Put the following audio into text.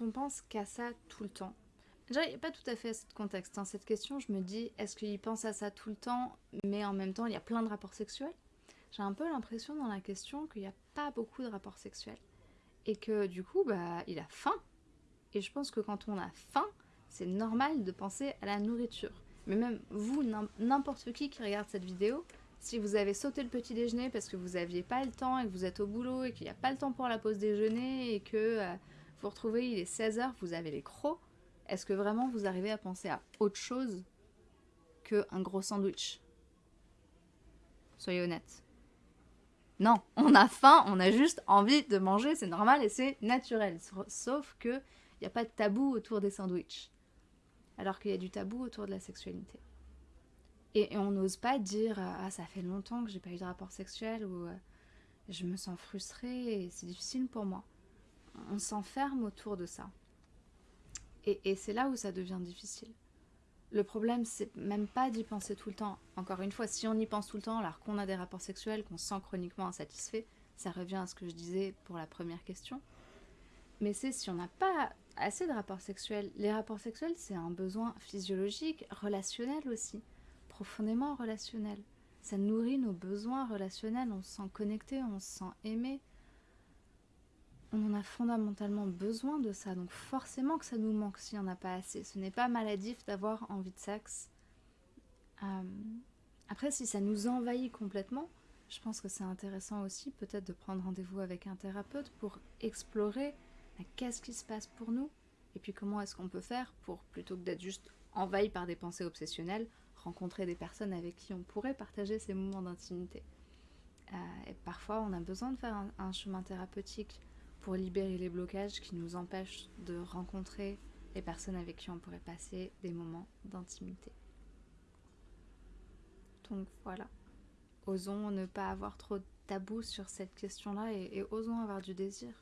on pense qu'à ça tout le temps, déjà, il n'y a pas tout à fait ce contexte. Hein. Cette question, je me dis, est-ce qu'il pense à ça tout le temps, mais en même temps, il y a plein de rapports sexuels? J'ai un peu l'impression dans la question qu'il n'y a pas beaucoup de rapports sexuels. Et que du coup, bah, il a faim. Et je pense que quand on a faim, c'est normal de penser à la nourriture. Mais même vous, n'importe qui qui regarde cette vidéo, si vous avez sauté le petit déjeuner parce que vous n'aviez pas le temps et que vous êtes au boulot et qu'il n'y a pas le temps pour la pause déjeuner et que euh, vous retrouvez il est 16h, vous avez les crocs, est-ce que vraiment vous arrivez à penser à autre chose qu'un gros sandwich? Soyez honnête. Non, on a faim, on a juste envie de manger, c'est normal et c'est naturel. Sauf que il n'y a pas de tabou autour des sandwichs. Alors qu'il y a du tabou autour de la sexualité. Et, on n'ose pas dire Ah, ça fait longtemps que j'ai pas eu de rapport sexuel ou euh, je me sens frustrée et c'est difficile pour moi. On s'enferme autour de ça. Et, c'est là où ça devient difficile. Le problème, c'est même pas d'y penser tout le temps. Encore une fois, si on y pense tout le temps alors qu'on a des rapports sexuels, qu'on se sent chroniquement insatisfait, ça revient à ce que je disais pour la première question. Mais c'est si on n'a pas assez de rapports sexuels. Les rapports sexuels, c'est un besoin physiologique, relationnel aussi profondément relationnel. Ça nourrit nos besoins relationnels, on se sent connecté, on se sent aimé. On en a fondamentalement besoin de ça, donc forcément que ça nous manque si on n'a pas assez. Ce n'est pas maladif d'avoir envie de sexe. Euh, après, si ça nous envahit complètement, je pense que c'est intéressant aussi peut-être de prendre rendez-vous avec un thérapeute pour explorer qu'est-ce qui se passe pour nous et puis comment est-ce qu'on peut faire pour, plutôt que d'être juste envahi par des pensées obsessionnelles, rencontrer des personnes avec qui on pourrait partager ces moments d'intimité. Euh, et parfois, on a besoin de faire un, chemin thérapeutique pour libérer les blocages qui nous empêchent de rencontrer les personnes avec qui on pourrait passer des moments d'intimité. Donc voilà, osons ne pas avoir trop de tabou sur cette question-là et osons avoir du désir.